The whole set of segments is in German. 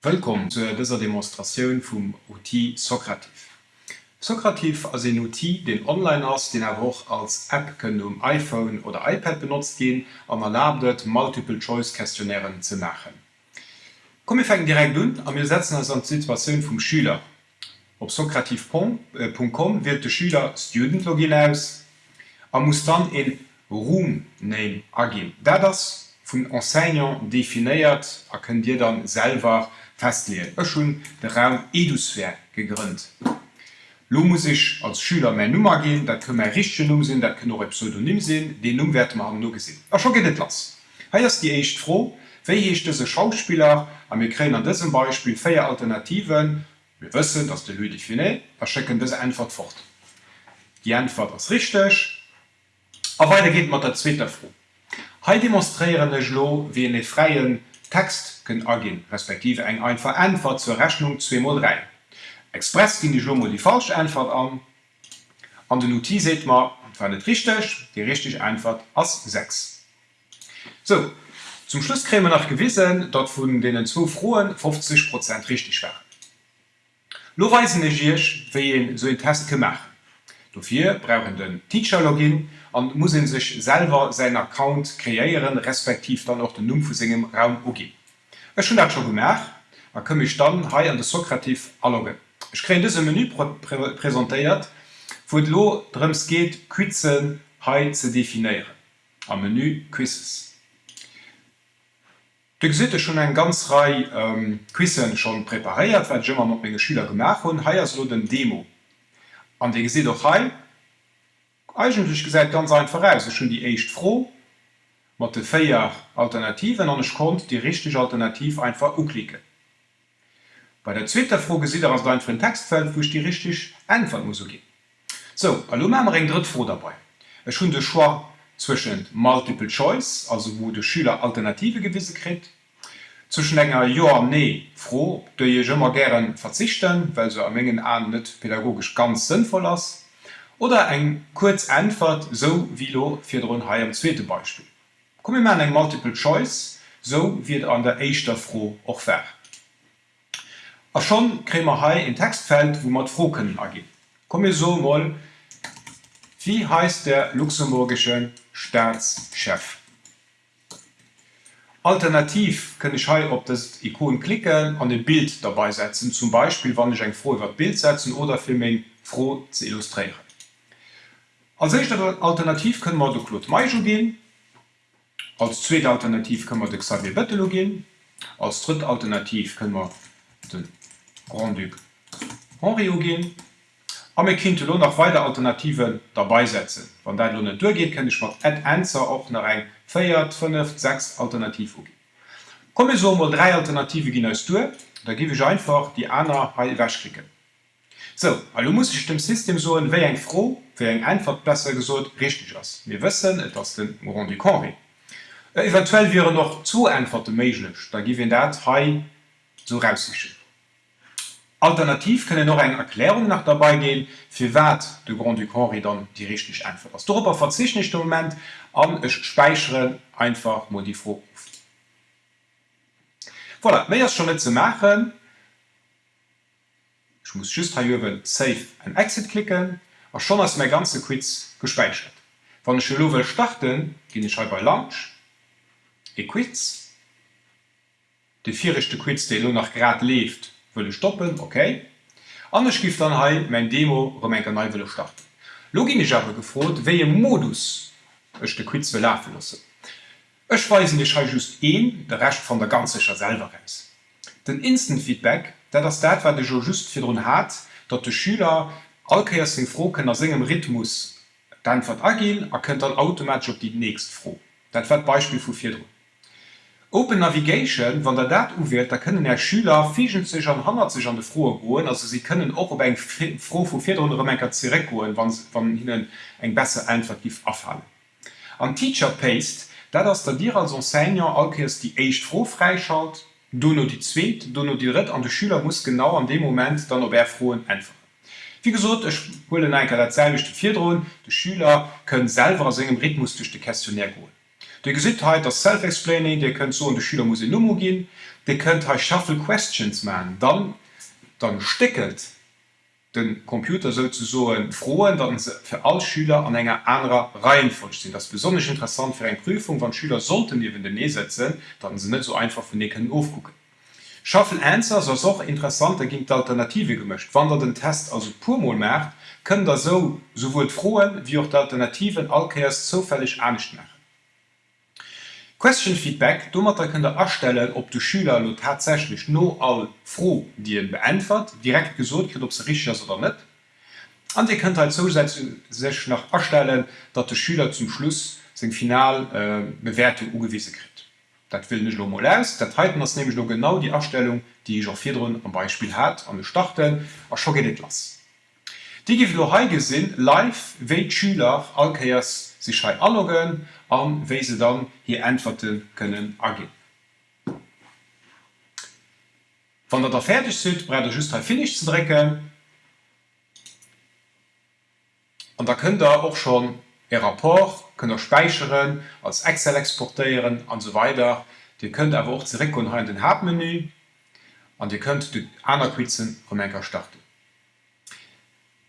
Wëllkom zu dëser Demonstratioun vum Outil Sokrativ. Sokrativ as en Outil den online ass den er woch als App kënne um iPhone oder iPad benutzt gin an erlaubet Multiple-Choice-Questionären ze machen. Komme fäng direkt dun an mir setzen ass an Situationun vum Schüler. Op sokrativ.com wird de Schüler Student Login aus, er muss dann en Roomname agin. Da das vom Enseignant definiert, könnt ihr dann selber festlegen. Ich schon den Raum Edusphäre gegründet. Lo muss ich als Schüler meine Nummer gehen, da können wir richtige Nummer sehen, da können auch ein Pseudonym sehen, den werden wir nur gesehen. Aber schon los. Hier ist die echt froh, wie ist dieser Schauspieler, und wir kriegen an diesem Beispiel vier Alternativen. Wir wissen, dass der Lüde definiert, wir schicken diese Antwort fort. Die Antwort ist richtig. Aber weiter geht mit der zweiten Frage. Hier demonstrieren ich, wie eine freien Text können agin respektive eng einfach Antwort zur Rechnung 2x3. Express ging die Jomo die falsche Antwort an. An der Notiz seht man nicht richtig, die richtige Antwort als 6. So, zum Schluss kriegen wir noch gewissen, dort von denen zwei frohen 50% richtig waren. Lo weisen ich wie so ein Test gemacht. Dafür brauchen den Teacher-Login und muss sich selber seinen Account kreieren, respektiv dann auch den Nummer von seinem Raum umgehen. Ich schon dat schon gemerk, da komme ich dann ha an de Sokrativ alloggen. Ich kre diese Menü pr pr präsentiert, wo lo drums geht Quizen he zu definieren. Am Menü Quizzes. Du se schon ein ganz Reihe ähm, Quizen schon präpariert, weil immer noch meine Schüler gemacht und ha so den Demo. an de se doch he eigentlich gesagt ganz einfach aus schon die echt froh mat de feier Alternativen an kommt die richtig alternativ einfach umklicke bei der zweite froh sieht aus dein für Textfeld wo die richtig einfach muss gehen so ring dritt froh dabei. Es schon de schwa zwischen multiple choice also wo de Schüler alternative gewisse kriegt zwischen enger Ja nee froh, du je immer gern verzichten, weil so am Mengen an net pädagogisch ganz sinnvoll ist, oder eng kurz Antwort so wie lo für am zweite Beispiel. Komme man eng multiple choice, so wird an der Eichter froh auch ver. A schon krämer hai in Textfeld, wo man frohken agin. Komme so mal wie heißt der luxemburgische Staatschef? Alternativ kann ich hier op das Ikon klicken an ein Bild dabei setzen, zum Beispiel wann ich ein froh über Bild setzen oder für mich froh zu illustrieren. Als Alternativ können wir durch Claude gehen als zweite Alternativ können wir den Xavier Bettel gehen. Als dritte Alternativ können wir den Grand Duc Henri gehen. Aber wir können noch weitere Alternativen dabei setzen. Wenn das nicht durchgeht, kann ich mit Add Answer auch nach ein 4, 5, 6 Alternativ gehen. Kommen wir so mal drei Alternativen gehen als durch. Da gebe ich einfach die andere Heil wegklicken. So, also muss ich dem System so wie ein froh, wie ein einfach besser gesagt richtig ist. Wir wissen, das ist den Duc Henri. Äh, eventuell wäre noch zu einfach méiglech, da gi dat he so raus. Alternativ könne noch eng Erklärung nach dabei gehen, fir wat de Grand du Henri dann die richtig einfach. Was darüber verzicht nicht im moment an ech speichere einfach mod die froh. Voilà, mé schon net zu machen. Ich muss just Save and Exit klicken, schon als mein ganze Quiz gespeichert. Van der Schulwe starten, gehe ich bei Launch, Quiz. De vierchte Quiz de nach grad lebt Wëlle stoppen, okay. Anders gift an hai mein Demo om en Kanal wëlle starten. Logisch habe gefrot, wéi je Modus ech de Quiz will lafen lassen. Ech weisen ich ha just een de recht van der ganzecher Selverreis. Den instant Feedback, dat das dat wat de Jo just fir run hat, dat de Schüler alkeiers den Frokennner singem Rhythmus, dann wat agil erkennt dann automatisch op die nächst froh. Dat wat Beispiel vu vier drin. Open Navigation wann der Dat uwert, da können der Schüler fichen sich an Han sich an de frohe goen, also sie können auch op eng froh vu 400 Menker zurückholen, wann von ihnen eng besser einfachtiv afhalen. An Teacher Paste, dat ass der Dir als Senior alkes die echt froh freischalt, du nur die zweet, du nur die Rett an de Schüler muss genau an dem Moment dann ob er frohen einfach. Wie gesot ech hole enker vier Vidroen, de Schüler können selber aus Rhythmus durch de Kästionär goen. Holen. De Gesitheit das Self-Explaining, der könnt so an de Schüler muss Nummer gehen, de könnt ha shuffle questions man, dann dann stickelt den Computer so so frohen, dann für alle Schüler an enger anderer Reihenfolge sind. Das besonders interessant für eine Prüfung, wann Schüler sollten die in den setzen, dann sind nicht so einfach von können aufgucken. Schaffel Answer so auch interessant, da ging Alternative gemischt. Wann er den Test also purmol merkt, können da so sowohl frohen wie auch die Alternativen Alkeiers zufällig ernst machen. Question Feedback. Dummer da könnt ihr erstellen ob du Schüler nur tatsächlich nur all froh dir beeinfert direkt gesund ob sie richtig ist oder nicht. Und ihr könnt halt zusätzlich sich nach erstellen dass der Schüler zum Schluss sind final äh, Bewertung ugewiese kriegt. Das will nicht nur aus das halten das nämlich nur genau die Erstellung die ich auch vier am Beispiel hat an starten schon geht lassen Die gibt nur gesinn live we Schüler Alkeiers sich anloggen an we sie dann hier antworten können agin. Van der der fertig sind bre der just finish zu drecken und da könnt ihr auch schon ihr rapport könnt ihr speichern als Excel exportieren und so weiter. Ihr könnt aber auch zurück und den Hauptmenü und ihr könnt die anderen Quizen vom Enker starten.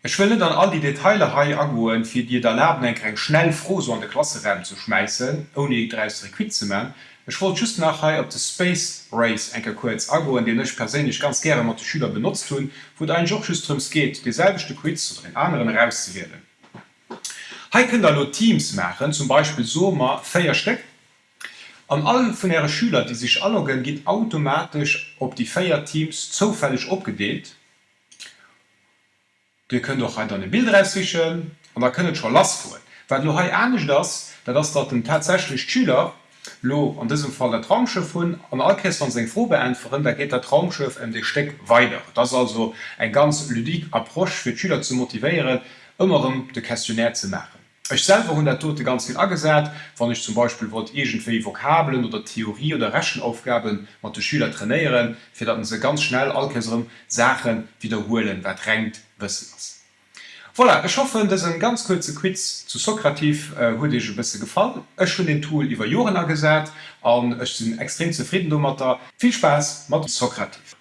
Ich will dann all die Detaile hai agoen fir Dir der Läden eng eng schnell froh so an de Klasserem zu schmeißen, oni drei Requizemen. Ich wollte just nachher op de Space Race enke kurz ago, den ich persönlich ganz gerne mat die Schüler benutzt hun, wo ein Jochstrums geht, dieselbechte Quiz zu den anderen rauszuwerden. können da nur Teams machen, zum Beispiel Soma Feiersteck. An allen von ihre Schüler, die sich anloggen, geht automatisch ob die Feierteams zufällig abgedeelt Di könnt doch eine Bild rauswischen und da könnet schon last vor. Weil du einig das, da das dort den tatsächlich Schüler lo an diesem Fall der Traumschiff hun an Alkes von se froh beeinflussen, da geht der Traumschiff in die Steck weiter. Das ist also ein ganz lydik Approsch für Schüler zu motivieren, immer um de Questionär zu machen. Ich selber hun der tote ganz viel angesagt, wann ich zum Beispiel irgendwie Vokabeln oder Theorie oder Rechenaufgaben man die Schüler trainieren, für dat sie ganz schnell allkesserem Sachen wiederholen, wer drängt wissen was. Voilà, ich hoffe das ein ganz kurze Quiz zu Sokrativ äh, wurde ich bisschen gefallen. Es schon den Tool über Jorena gesagt und ich bin extrem zufrieden. Viel Spaß mit Sokrativ.